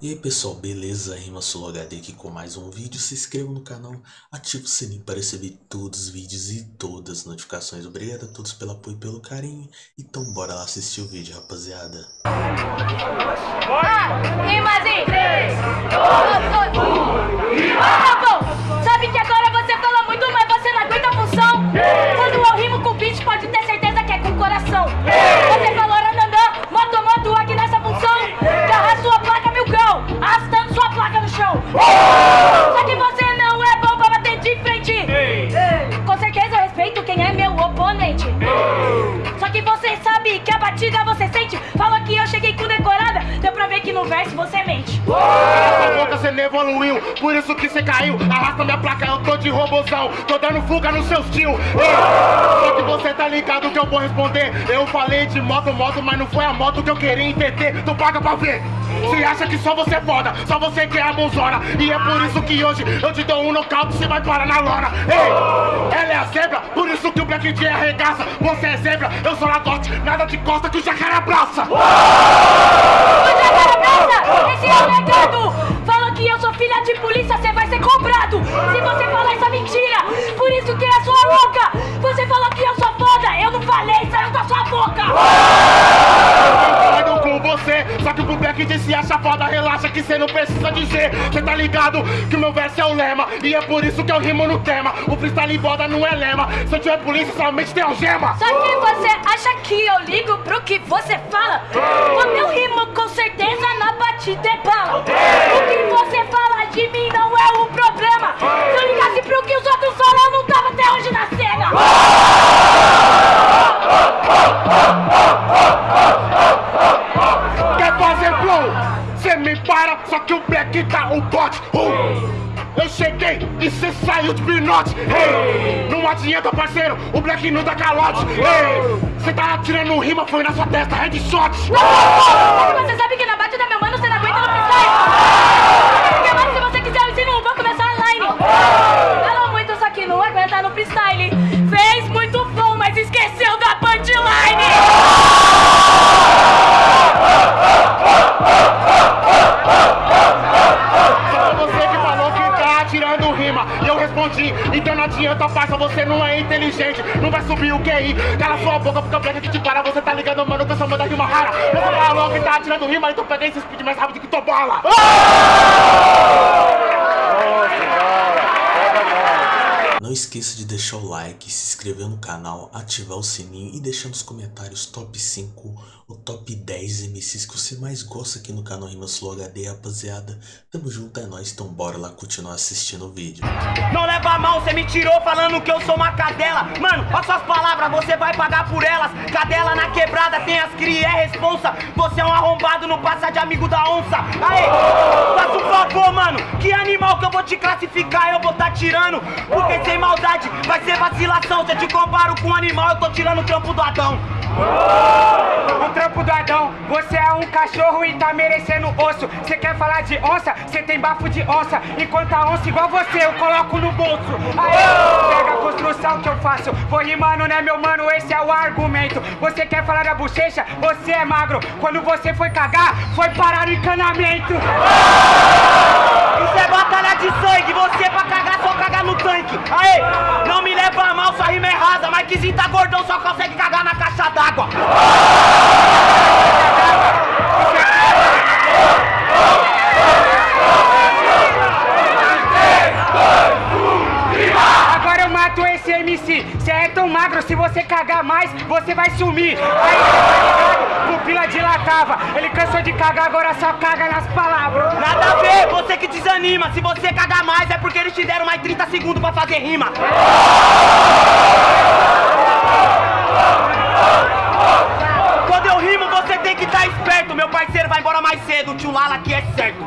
E aí pessoal, beleza? Rima HD aqui com mais um vídeo. Se inscreva no canal, ative o sininho para receber todos os vídeos e todas as notificações. Obrigado a todos pelo apoio e pelo carinho. Então bora lá assistir o vídeo, rapaziada. Ah, rimazinho! 3, 2, 1, Tá bom! Sabe evoluiu, por isso que você caiu. Arrasta minha placa, eu tô de robozão. Tô dando fuga nos seus tio. Só que você tá ligado que eu vou responder. Eu falei de moto, moto, mas não foi a moto que eu queria entender. Tu paga pra ver. Você acha que só você é foda, só você que é a bonzona. E é por isso que hoje eu te dou um nocaute você vai parar na lona. Ei, ela é a zebra, por isso que o Black J arregaça. Você é zebra, eu sou ladote, nada de costa que o jacaré abraça. Você agora abraça! Esse é Se você falar essa mentira, por isso que é sua louca! Você falou que eu sou foda, eu não falei, saiu da sua boca! Concordo com você, só que pro Black J se acha foda, relaxa que cê não precisa dizer. Cê tá ligado que o meu verso é o lema, e é por isso que eu rimo no tema. O freestyle boda não é lema, se eu tiver polícia somente tem algema. Só que você acha que eu ligo pro que você fala? Quando eu rimo, com certeza na batida é para, só que o Black tá o bote. Uh! Eu cheguei e cê saiu de pinote. Hey! Não adianta, parceiro, o Black não dá calote. Hey! Cê tá atirando rima, foi na sua testa, headshot. Mas você sabe que na batida, meu mano, você não aguenta no freestyle. Adianta parça, você não é inteligente. Não vai subir o QI, cala sua boca porque Black que te para Você tá ligando, mano, que eu sou da rima rara. Você falou que tá atirando rima, então peguei esse speed mais rápido que tua bola Não esqueça de deixar o like, se inscrever no canal, ativar o sininho e deixar nos comentários top 5 ou top 10 MCs que você mais gosta aqui no canal Rimas Flow HD, rapaziada. Tamo junto, é nóis, então bora lá continuar assistindo o vídeo. Não leva mal, cê me tirou falando que eu sou uma cadela. Mano, olha suas palavras, você vai pagar por elas. Cadela na quebrada, tem as cria, é responsa. Você é um arrombado, não passa de amigo da onça. Aê, faça um favor, mano. Que animal que eu vou te classificar, eu vou tá tirando. Porque maldade, vai ser vacilação Se eu te comparo com um animal, eu tô tirando o trampo do Adão O trampo do Adão, você é um cachorro e tá merecendo osso. Você quer falar de onça? Você tem bafo de onça. Enquanto a onça igual você, eu coloco no bolso. Aê, pega a construção que eu faço. Vou rimando, né, meu mano? Esse é o argumento. Você quer falar da bochecha? Você é magro. Quando você foi cagar, foi parar no encanamento. Que tá gordão só consegue cagar na caixa d'água Agora eu mato esse MC. Você é tão magro, se você cagar mais, você vai sumir. Aí, tá ligado? Pupila dilatava. Ele cansou de cagar, agora só caga nas palavras. Nada a ver, você que desanima Se você cagar mais é porque eles te deram mais 30 segundos pra fazer rima Quando eu rimo você tem que estar esperto Meu parceiro vai embora mais cedo, o tio Lala aqui é certo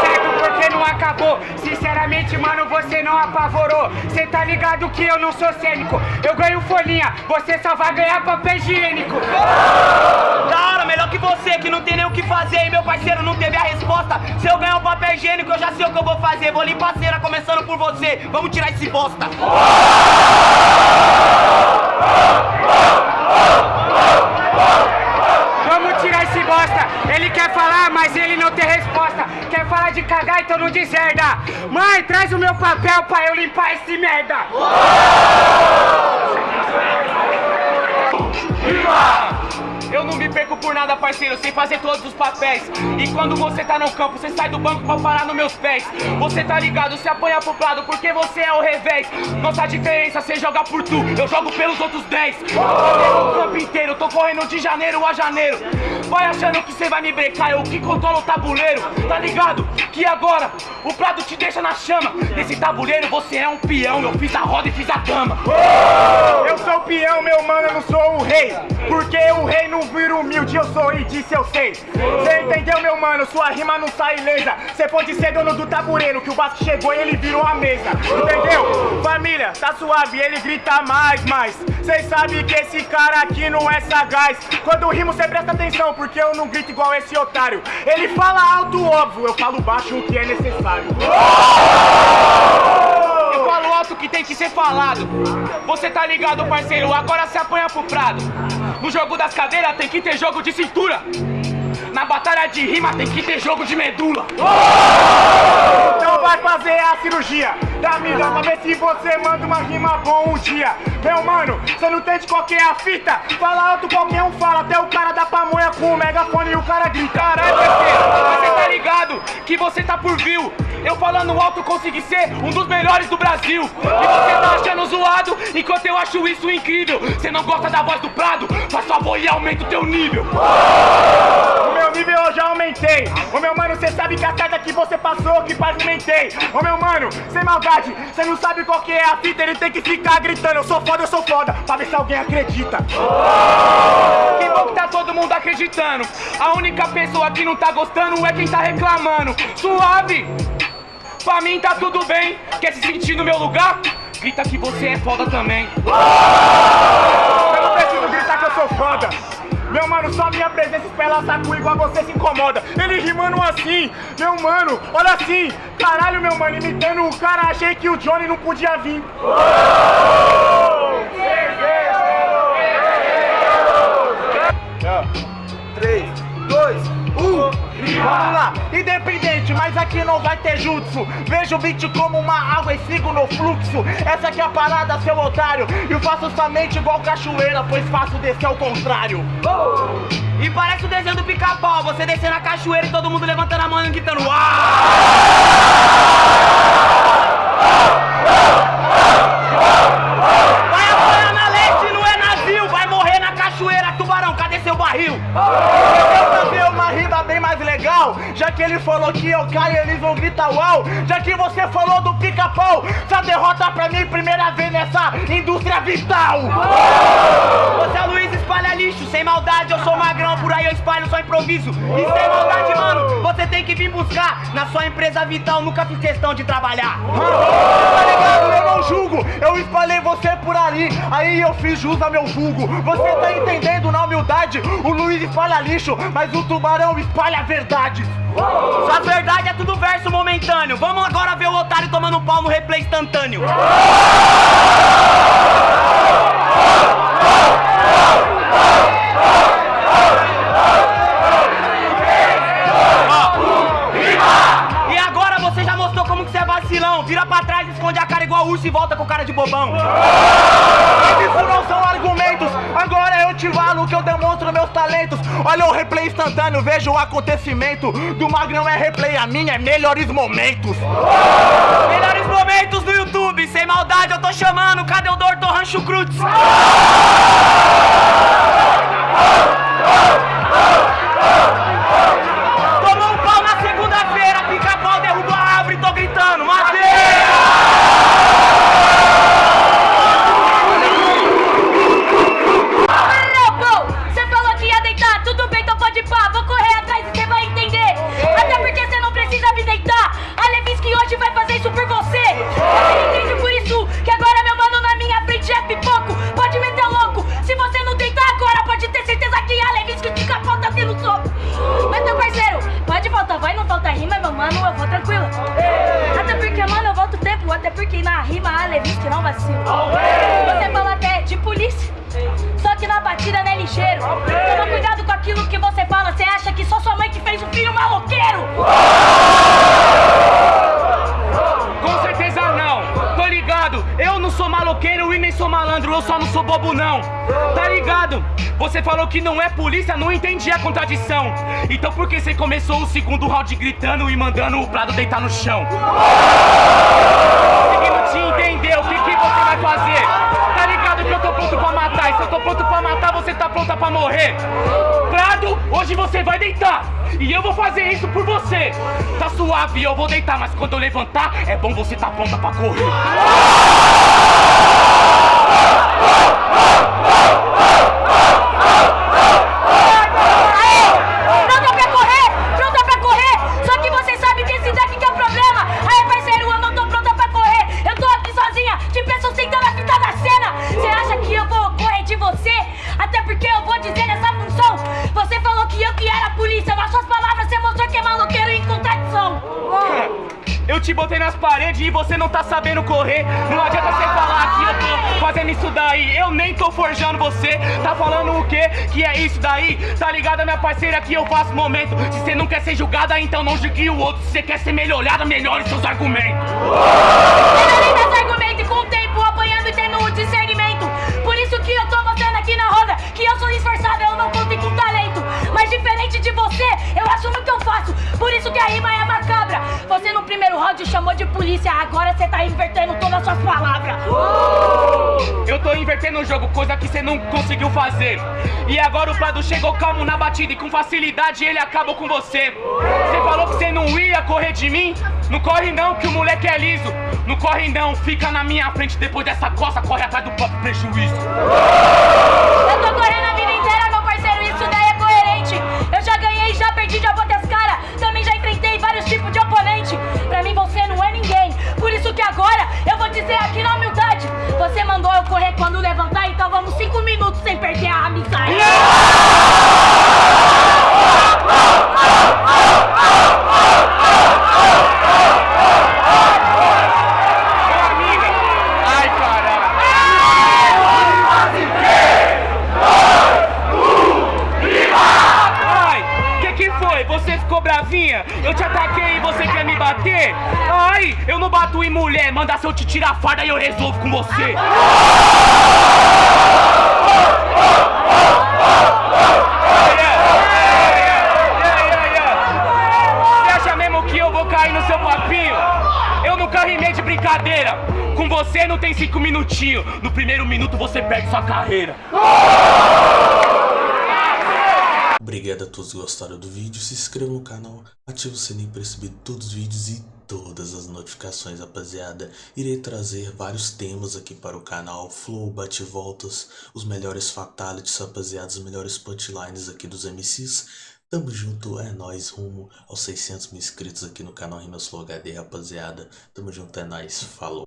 certo porque não acabou. Sinceramente, mano, você não apavorou. Cê tá ligado que eu não sou cênico. Eu ganho folhinha, você só vai ganhar papel higiênico. Da hora, melhor que você que não tem nem o que fazer E meu parceiro não teve a resposta Se eu ganhar o papel higiênico eu já sei o que eu vou fazer Vou limpar a cera começando por você Vamos tirar esse bosta Vamos tirar esse bosta. Ele quer falar, mas ele não tem resposta. fala de cagar, então não deserda. Mãe, traz o meu papel pra eu limpar esse merda. Eu não me perco por nada, parceiro, sem fazer todos os papéis. E quando você tá no campo, você sai do banco pra parar nos meus pés. Você tá ligado, se apanha pro lado, porque você é o revés. Nossa diferença, você joga por tu, eu jogo pelos outros 10. Eu o campo inteiro, tô correndo de janeiro a janeiro. Vai achando que você vai me brecar, eu que controlo o tabuleiro. Tá ligado? Que agora o prado te deixa na chama. Nesse tabuleiro você é um peão, eu fiz a roda e fiz a cama. Eu sou o peão, meu mano, eu não sou o rei. Porque o rei não vira humilde, eu sou e disse eu sei. Cê entendeu, meu mano? Sua rima não sai ilesa. Cê pode ser dono do tabuleiro, que o Vasco chegou e ele virou a mesa. Entendeu? Família, tá suave, ele grita mais, mais. Cês sabem que esse cara aqui não é sagaz. Quando rimo, cê presta atenção, porque eu não grito igual esse otário. Ele fala alto, óbvio, eu falo baixo o que é necessário. Eu falo alto que tem que ser falado. Você tá ligado, parceiro? Agora se apanha pro prado. No jogo das cadeiras tem que ter jogo de cintura. Na batalha de rima tem que ter jogo de medula. Vai fazer a cirurgia da mida pra ver se você manda uma rima bom um dia. Meu mano, você não entende qual que é a fita? Fala alto, qualquer um fala, até o cara da pamonha com o megafone e o cara grita. Caralho, parceiro, você tá ligado que você tá por view. Eu falando alto consegui ser um dos melhores do Brasil. E você tá achando zoado, enquanto eu acho isso incrível. Você não gosta da voz do Prado? Faz favor e aumenta o teu nível aumentei. Ô meu mano, cê sabe que a carga que você passou, que pavimentei. Ô meu mano, sem maldade, cê não sabe qual que é a fita, ele tem que ficar gritando. Eu sou foda, eu sou foda, pra ver se alguém acredita. Que bom que tá todo mundo acreditando. A única pessoa que não tá gostando é quem tá reclamando. Suave! Pra mim tá tudo bem. Quer se sentir no meu lugar? Grita que você é foda também. Eu não preciso gritar que eu sou foda. Meu mano, só minha presença espela saco igual você se incomoda. Ele rimando assim, meu mano, olha assim. Caralho, meu mano, imitando o cara, achei que o Johnny não podia vir. Um. Vamos lá, independente, mas aqui não vai ter jutsu. Vejo o beat como uma água e sigo no fluxo. Essa aqui é a parada, seu otário. E eu faço somente igual cachoeira, pois faço descer ao contrário. E parece o desenho do pica-pau. Você descendo a cachoeira e todo mundo levantando a mão e gritando. Uau! Vai apanhar na leste, não é navio. Vai morrer na cachoeira, tubarão. Cadê seu barril? Eu fazer uma rima bem mais legal. Já que ele falou que eu caio, eles vão gritar uau. Já que você falou do pica-pau, essa derrota pra mim, primeira vez nessa indústria vital. Você é Luiz espalha lixo, sem maldade, eu sou magrão, por aí eu espalho só improviso. E sem maldade, mano, você tem que vir buscar. Na sua empresa vital, nunca fiz questão de trabalhar. Tá ali, aí eu fiz jus ao meu vulgo. Você tá entendendo na humildade? O Luiz espalha lixo, mas o tubarão espalha verdade. Sua verdade é tudo verso momentâneo. Vamos agora ver o otário tomando pau no replay instantâneo. Vira pra trás, esconde a cara igual urso e volta com cara de bobão. Isso não são argumentos, agora eu te falo que eu demonstro meus talentos. Olha o replay instantâneo, veja o acontecimento. Do Magrão é replay, a minha é melhores momentos. Melhores momentos do YouTube, sem maldade eu tô chamando. Cadê o Dr. Rancho Cruz? Eu só não sou bobo não. Tá ligado? Você falou que não é polícia, não entendi a contradição. Então por que você começou o segundo round gritando e mandando o Prado deitar no chão? Conseguindo te entender, o que, que você vai fazer? Tá ligado que eu tô pronto pra matar, e se eu tô pronto pra matar, você tá pronta pra morrer. Prado, hoje você vai deitar. E eu vou fazer isso por você. Tá suave, eu vou deitar, mas quando eu levantar, é bom você tá pronta pra correr. Te botei nas paredes e você não tá sabendo correr. Não adianta você falar que eu tô fazendo isso daí. Eu nem tô forjando você. Tá falando o quê? Que é isso daí? Tá ligada, minha parceira, que eu faço momento. Se você não quer ser julgada, então não julgue o outro. Se você quer ser melhorada, melhore seus argumentos. Melhorei meus argumentos com o tempo apanhando e tendo o discernimento. Por isso que a rima é macabra. Você no primeiro round chamou de polícia, agora você tá invertendo todas as suas palavras. Eu tô invertendo o jogo, coisa que você não conseguiu fazer. E agora o Prado chegou calmo na batida e com facilidade ele acabou com você. Você falou que você não ia correr de mim? Não corre não, que o moleque é liso. Não corre não, fica na minha frente depois dessa coça, corre atrás do próprio prejuízo. Eu tô correndo Bravinha? Eu te ataquei e você quer me bater? Ai, eu não bato em mulher, manda se eu te tirar a farda e eu resolvo com você. Você acha mesmo que eu vou cair no seu papinho? Eu nunca rimei de brincadeira. Com você não tem cinco minutinhos. No primeiro minuto você perde sua carreira. Obrigado a todos que gostaram do vídeo, se inscreva no canal, ative o sininho para receber todos os vídeos e todas as notificações, rapaziada. Irei trazer vários temas aqui para o canal, flow, bate-voltas, os melhores fatalities, rapaziada, os melhores punchlines aqui dos MCs. Tamo junto, é nóis, rumo aos 600 mil inscritos aqui no canal Rimas Flow HD, rapaziada. Tamo junto, é nóis, falou.